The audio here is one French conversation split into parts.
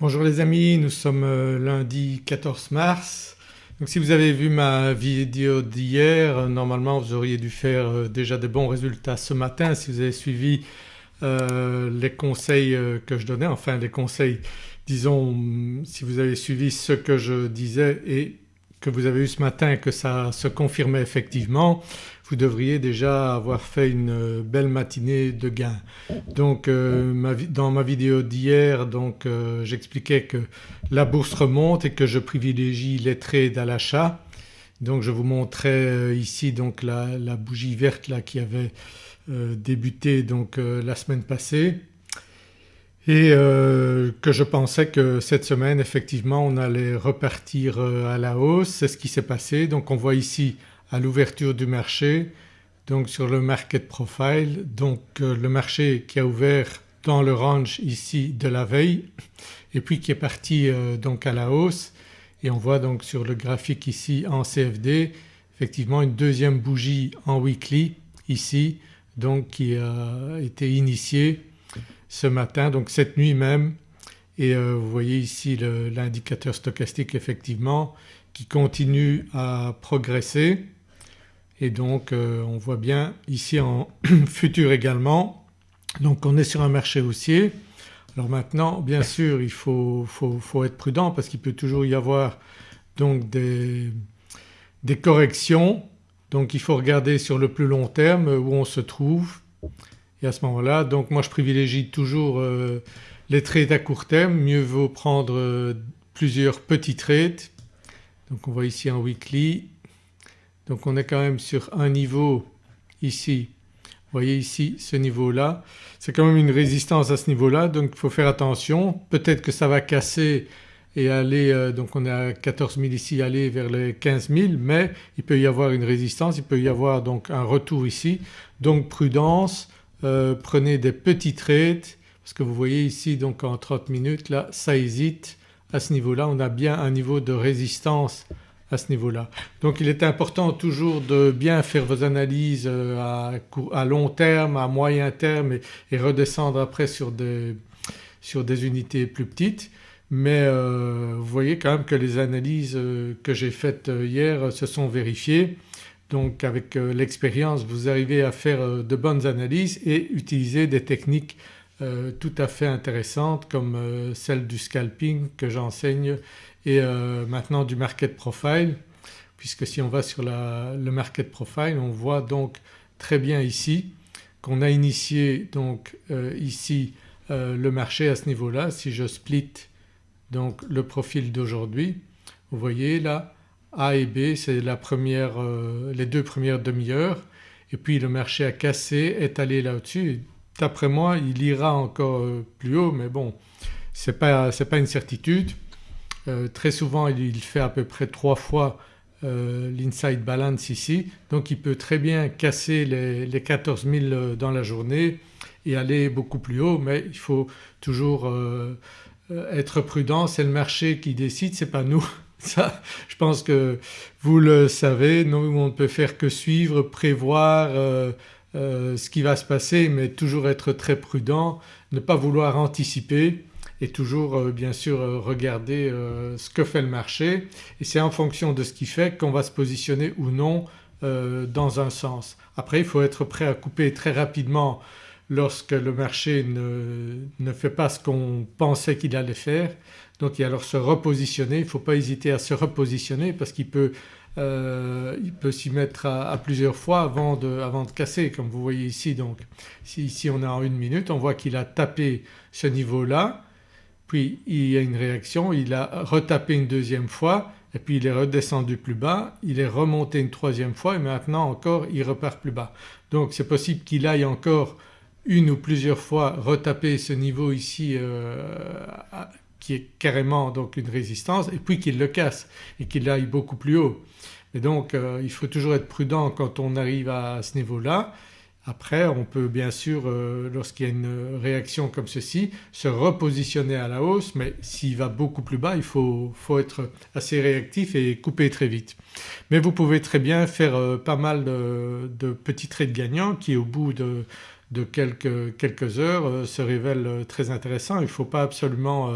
Bonjour les amis, nous sommes euh, lundi 14 mars. Donc si vous avez vu ma vidéo d'hier, euh, normalement vous auriez dû faire euh, déjà des bons résultats ce matin si vous avez suivi les conseils que je donnais, enfin les conseils disons si vous avez suivi ce que je disais et que vous avez eu ce matin et que ça se confirmait effectivement, vous devriez déjà avoir fait une belle matinée de gains. Donc euh, dans ma vidéo d'hier donc euh, j'expliquais que la bourse remonte et que je privilégie les trades à l'achat. Donc je vous montrais euh, ici donc la, bougie verte là qui avait débuté donc la semaine passée et que je pensais que cette semaine effectivement on allait repartir à la hausse. C'est ce qui s'est passé. Donc on voit ici à l'ouverture du marché donc sur le market profile donc euh, le marché qui a ouvert dans le range ici de la veille et puis qui est parti euh, donc à la hausse et on voit donc sur le graphique ici en CFD effectivement une deuxième bougie en weekly ici donc qui a été initiée ce matin donc cette nuit même. Et euh, vous voyez ici l'indicateur stochastique effectivement qui continue à progresser. Et donc euh, on voit bien ici en futur également. Donc on est sur un marché haussier. Alors maintenant bien sûr il faut, faut, être prudent parce qu'il peut toujours y avoir donc des, des, corrections. Donc il faut regarder sur le plus long terme où on se trouve et à ce moment-là donc moi je privilégie toujours euh, les trades à court terme, mieux vaut prendre euh, plusieurs petits trades. Donc on voit ici en weekly. Donc on est quand même sur un niveau ici, vous voyez ici ce niveau-là, c'est quand même une résistance à ce niveau-là. Donc il faut faire attention. Peut-être que ça va casser et aller euh, donc on est à 14 000 ici aller vers les 15 000 mais il peut y avoir une résistance, il peut y avoir donc un retour ici. Donc prudence, euh, prenez des petits trades parce que vous voyez ici donc en 30 minutes là ça hésite à ce niveau-là on a bien un niveau de résistance à ce niveau-là. Donc il est important toujours de bien faire vos analyses euh, à, long terme, à moyen terme et, redescendre après sur des, sur des, unités plus petites. Mais euh, vous voyez quand même que les analyses que j'ai faites hier se sont vérifiées. Donc avec l'expérience vous arrivez à faire de bonnes analyses et utiliser des techniques tout à fait intéressantes comme celle du scalping que j'enseigne et euh, maintenant du market profile puisque si on va sur le market profile on voit donc très bien ici qu'on a initié donc euh, ici euh, le marché à ce niveau-là. Si je split donc le profil d'aujourd'hui vous voyez là A et B c'est les deux premières demi-heures. Et puis le marché a cassé, est allé là-dessus. D'après moi il ira encore plus haut mais bon ce n'est pas, pas une certitude. Euh, très souvent il, fait à peu près trois fois euh, l'inside balance ici. Donc il peut très bien casser les, 14 000 euh, dans la journée et aller beaucoup plus haut. Mais il faut toujours être prudent, c'est le marché qui décide, c'est pas nous. Ça je pense que vous le savez, nous on ne peut faire que suivre, prévoir ce qui va se passer mais toujours être très prudent, ne pas vouloir anticiper et toujours euh, bien sûr euh, regarder euh, ce que fait le marché et c'est en fonction de ce qui fait qu'on va se positionner ou non dans un sens. Après il faut être prêt à couper très rapidement lorsque le marché ne, ne fait pas ce qu'on pensait qu'il allait faire donc il alors se repositionner, il ne faut pas hésiter à se repositionner parce qu'il peut, il peut s'y mettre à, plusieurs fois avant de, avant de, casser comme vous voyez ici. Donc. Si ici on est en une minute on voit qu'il a tapé ce niveau-là. Puis il y a une réaction, il a retapé une deuxième fois. Et puis il est redescendu plus bas, il est remonté une troisième fois. Et maintenant encore il repart plus bas. Donc c'est possible qu'il aille encore une ou plusieurs fois retaper ce niveau ici euh, qui est carrément donc une résistance et puis qu'il le casse et qu'il aille beaucoup plus haut. Et donc euh, il faut toujours être prudent quand on arrive à ce niveau-là après on peut bien sûr euh, lorsqu'il y a une réaction comme ceci se repositionner à la hausse mais s'il va beaucoup plus bas il faut, être assez réactif et couper très vite. Mais vous pouvez très bien faire euh, pas mal de, petits trades gagnants qui au bout de, de quelques, quelques heures se révèle très intéressant. Il ne faut pas absolument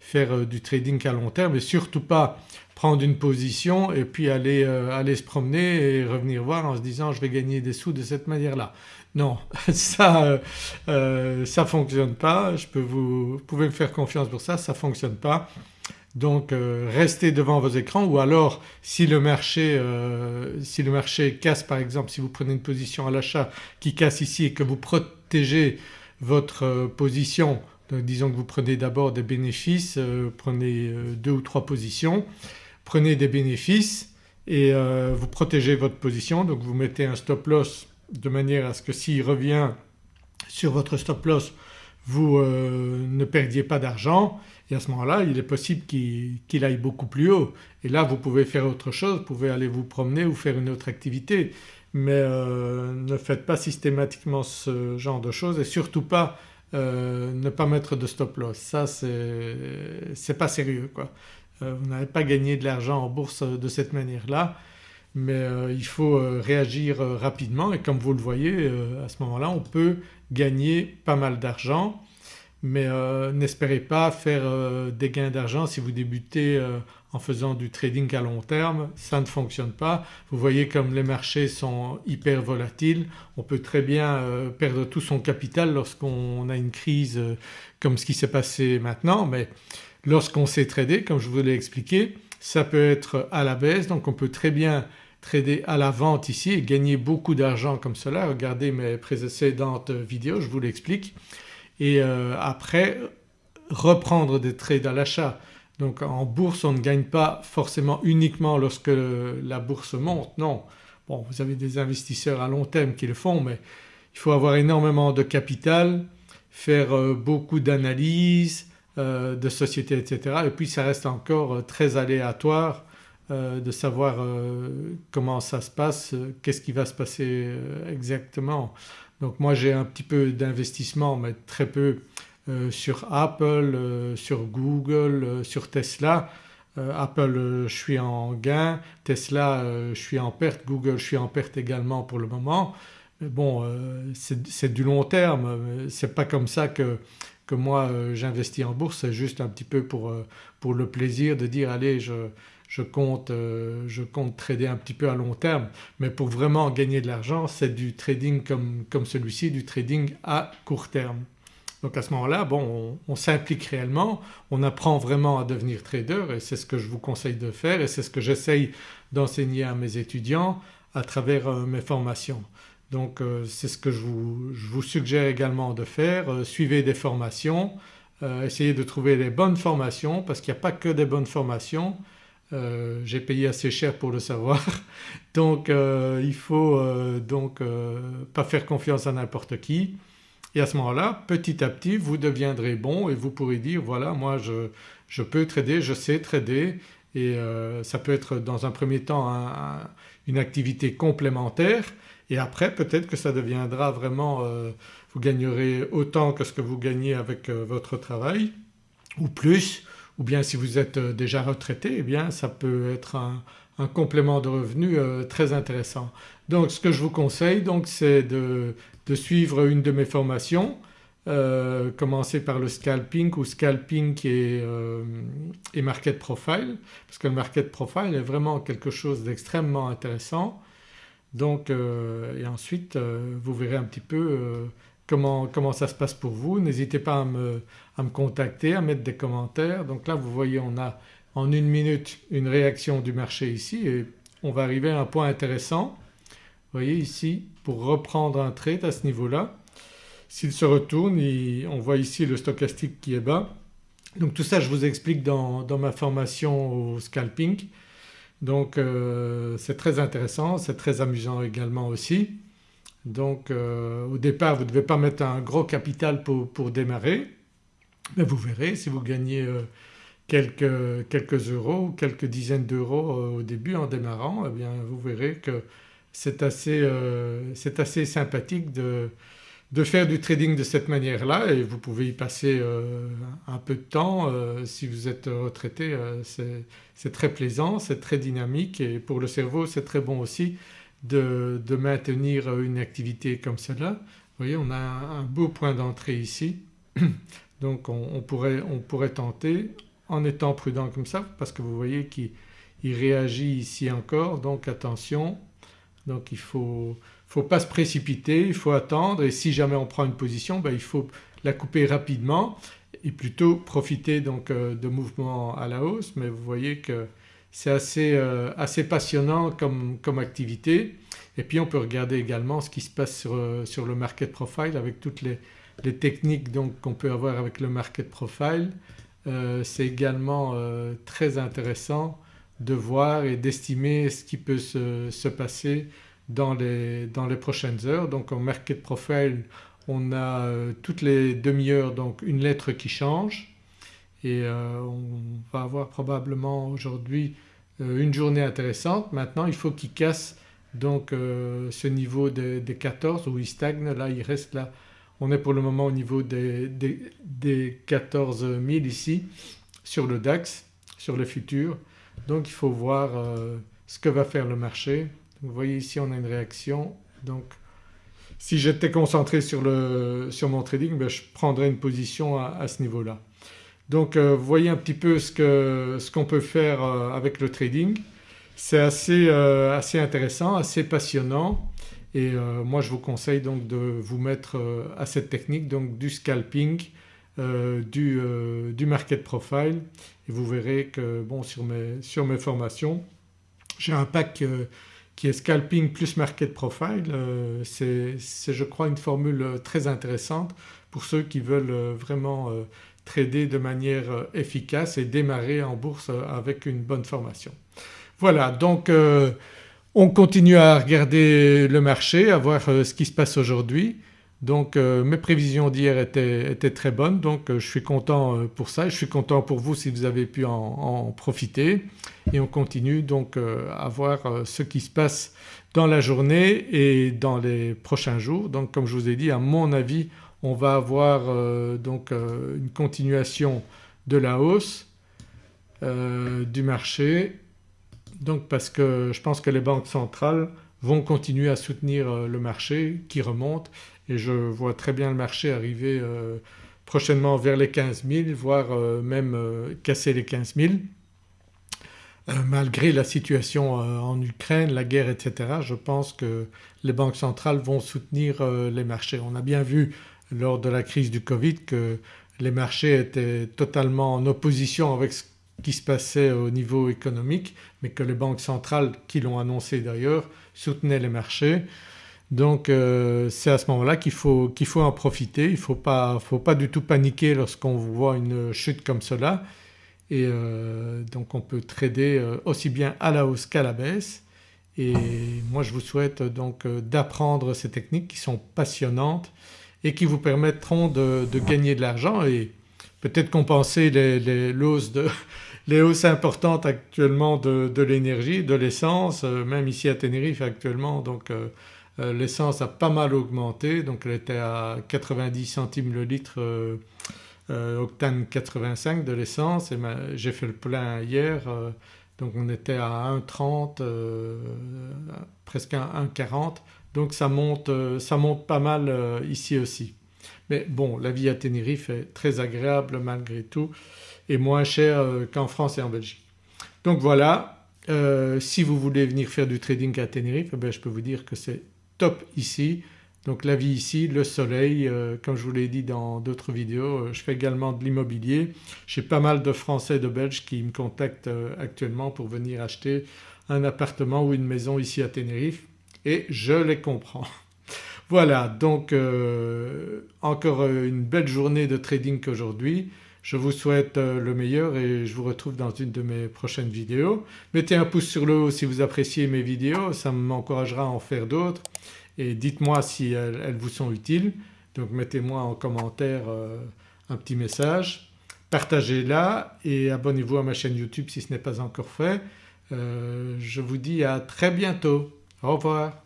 faire du trading à long terme et surtout pas prendre une position et puis aller, aller se promener et revenir voir en se disant je vais gagner des sous de cette manière-là. Non ça euh, ça fonctionne pas, je peux vous, vous pouvez me faire confiance pour ça, ça ne fonctionne pas. Donc euh, restez devant vos écrans ou alors si le marché, euh, si le marché casse par exemple, si vous prenez une position à l'achat qui casse ici et que vous protégez votre euh, position, disons que vous prenez d'abord des bénéfices, prenez deux ou trois positions, prenez des bénéfices et vous protégez votre position. Donc vous mettez un stop loss de manière à ce que s'il revient sur votre stop loss vous ne perdiez pas d'argent. Et à ce moment-là il est possible qu'il aille beaucoup plus haut. Et là vous pouvez faire autre chose, vous pouvez aller vous promener ou faire une autre activité. Mais euh, ne faites pas systématiquement ce genre de choses et surtout pas euh, ne pas mettre de stop loss. Ça c'est pas sérieux quoi. Euh, vous n'avez pas gagné de l'argent en bourse de cette manière-là mais il faut réagir rapidement. Et comme vous le voyez à ce moment-là on peut gagner pas mal d'argent. Mais euh, n'espérez pas faire euh, des gains d'argent si vous débutez euh, en faisant du trading à long terme, ça ne fonctionne pas. Vous voyez comme les marchés sont hyper volatiles, on peut très bien perdre tout son capital lorsqu'on a une crise comme ce qui s'est passé maintenant. Mais lorsqu'on sait trader comme je vous l'ai expliqué ça peut être à la baisse. Donc on peut très bien trader à la vente ici et gagner beaucoup d'argent comme cela. Regardez mes précédentes vidéos je vous l'explique et euh, après reprendre des trades à l'achat. Donc en bourse on ne gagne pas forcément uniquement lorsque la bourse monte, non. Bon vous avez des investisseurs à long terme qui le font mais il faut avoir énormément de capital, faire euh, beaucoup d'analyses euh, de sociétés etc. et puis ça reste encore très aléatoire de savoir comment ça se passe, qu'est-ce qui va se passer exactement. Donc moi j'ai un petit peu d'investissement mais très peu euh, sur Apple, euh, sur Google, euh, sur Tesla. Apple je suis en gain, Tesla je suis en perte, Google je suis en perte également pour le moment. Mais bon c'est du long terme, c'est pas comme ça que, que moi j'investis en bourse, c'est juste un petit peu pour, pour le plaisir de dire allez je, je compte, euh, je compte trader un petit peu à long terme mais pour vraiment gagner de l'argent c'est du trading comme, comme celui-ci, du trading à court terme. Donc à ce moment-là bon on, s'implique réellement, on apprend vraiment à devenir trader et c'est ce que je vous conseille de faire et c'est ce que j'essaye d'enseigner à mes étudiants à travers euh, mes formations. Donc euh, c'est ce que je vous, je vous, suggère également de faire, suivez des formations, essayez de trouver les bonnes formations parce qu'il n'y a pas que des bonnes formations, euh, j'ai payé assez cher pour le savoir. Donc euh, il faut euh, donc pas faire confiance à n'importe qui. Et à ce moment-là petit à petit vous deviendrez bon et vous pourrez dire voilà moi je, je peux trader, je sais trader. Et ça peut être dans un premier temps une activité complémentaire. Et après peut-être que ça deviendra vraiment vous gagnerez autant que ce que vous gagnez avec votre travail ou plus ou bien si vous êtes euh, déjà retraité eh bien ça peut être un, complément de revenu euh, très intéressant. Donc ce que je vous conseille donc c'est de, suivre une de mes formations, euh, commencer par le scalping ou scalping et, et, market profile parce que le market profile est vraiment quelque chose d'extrêmement intéressant. Donc et ensuite vous verrez un petit peu comment, ça se passe pour vous. N'hésitez pas à me, contacter, à mettre des commentaires. Donc là vous voyez on a en une minute une réaction du marché ici et on va arriver à un point intéressant. Vous voyez ici pour reprendre un trade à ce niveau-là, s'il se retourne on voit ici le stochastique qui est bas. Donc tout ça je vous explique dans, dans ma formation au scalping. Donc euh, c'est très intéressant, c'est très amusant également aussi. Donc euh, au départ vous ne devez pas mettre un gros capital pour, démarrer. Mais vous verrez si vous gagnez euh, quelques, quelques, euros ou quelques dizaines d'euros euh, au début en démarrant eh bien vous verrez que c'est assez, assez, sympathique de, de, faire du trading de cette manière-là. Et vous pouvez y passer un peu de temps si vous êtes retraité c'est très plaisant, c'est très dynamique. Et pour le cerveau c'est très bon aussi de, maintenir une activité comme cela voyez on a un, beau point d'entrée ici. Donc on, pourrait, on, pourrait, tenter en étant prudent comme ça parce que vous voyez qu'il réagit ici encore. Donc attention. Donc il ne faut, faut, pas se précipiter, il faut attendre. Et si jamais on prend une position ben il faut la couper rapidement et plutôt profiter donc euh, de mouvements à la hausse. Mais vous voyez que c'est assez, euh, assez, passionnant comme, comme, activité et puis on peut regarder également ce qui se passe sur, euh, sur le market profile avec toutes les, les techniques qu'on peut avoir avec le market profile. c'est également très intéressant de voir et d'estimer ce qui peut se, se passer dans les, dans les, prochaines heures. Donc en market profile on a euh, toutes les demi-heures donc une lettre qui change et euh, on va avoir probablement aujourd'hui euh, une journée intéressante. Maintenant il faut qu'il casse donc ce niveau des, 14 où il stagne là il reste là on est pour le moment au niveau des, des, 14 000 ici sur le DAX, sur le futur. Donc il faut voir ce que va faire le marché. vous voyez ici on a une réaction donc si j'étais concentré sur, le, sur, mon trading ben je prendrais une position à, ce niveau-là. Donc euh, vous voyez un petit peu ce qu'on ce qu'on peut faire euh, avec le trading. C'est assez, euh, assez, intéressant, assez passionnant et moi je vous conseille donc de vous mettre à cette technique donc du scalping, du, du, market profile et vous verrez que bon sur mes, sur mes formations j'ai un pack qui est scalping plus market profile. C'est je crois une formule très intéressante pour ceux qui veulent vraiment trader de manière efficace et démarrer en bourse avec une bonne formation. Voilà donc on continue à regarder le marché, à voir ce qui se passe aujourd'hui. Donc euh, mes prévisions d'hier étaient, très bonnes donc euh, je suis content euh, pour ça et je suis content pour vous si vous avez pu en, profiter et on continue donc à voir ce qui se passe dans la journée et dans les prochains jours. Donc comme je vous ai dit à mon avis on va avoir donc une continuation de la hausse du marché donc parce que je pense que les banques centrales vont continuer à soutenir le marché qui remonte et je vois très bien le marché arriver euh, prochainement vers les 15 000 voire euh, même euh, casser les 15 000 malgré la situation en Ukraine, la guerre etc. je pense que les banques centrales vont soutenir les marchés. On a bien vu lors de la crise du Covid que les marchés étaient totalement en opposition avec ce qui se passait au niveau économique mais que les banques centrales qui l'ont annoncé d'ailleurs soutenaient les marchés. Donc euh, c'est à ce moment-là qu'il faut, faut, en profiter, il ne faut pas, faut pas du tout paniquer lorsqu'on voit une chute comme cela. Et euh, donc on peut trader euh, aussi bien à la hausse qu'à la baisse. Et moi je vous souhaite donc d'apprendre ces techniques qui sont passionnantes et qui vous permettront de, gagner de l'argent. Et peut-être compenser les, les, de, les hausses importantes actuellement de, l'énergie, de l'essence, même ici à Tenerife actuellement. Donc euh, l'essence a pas mal augmenté. Donc elle était à 90 centimes le litre euh, euh, octane 85 de l'essence. Et j'ai fait le plein hier donc on était à 1,30 presque 1,40 donc ça monte, ça monte pas mal ici aussi. Mais bon la vie à Tenerife est très agréable malgré tout et moins chère qu'en France et en Belgique. Donc voilà si vous voulez venir faire du trading à Tenerife eh je peux vous dire que c'est top ici. Donc la vie ici, le soleil, euh, comme je vous l'ai dit dans d'autres vidéos, euh, je fais également de l'immobilier. J'ai pas mal de Français et de Belges qui me contactent euh, actuellement pour venir acheter un appartement ou une maison ici à Tenerife et je les comprends. Voilà donc encore une belle journée de trading aujourd'hui. Je vous souhaite le meilleur et je vous retrouve dans une de mes prochaines vidéos. Mettez un pouce sur le haut si vous appréciez mes vidéos, ça m'encouragera à en faire d'autres et dites-moi si elles, vous sont utiles. Donc mettez-moi en commentaire euh, un petit message, partagez-la et abonnez-vous à ma chaîne YouTube si ce n'est pas encore fait. Euh, je vous dis à très bientôt. Au revoir.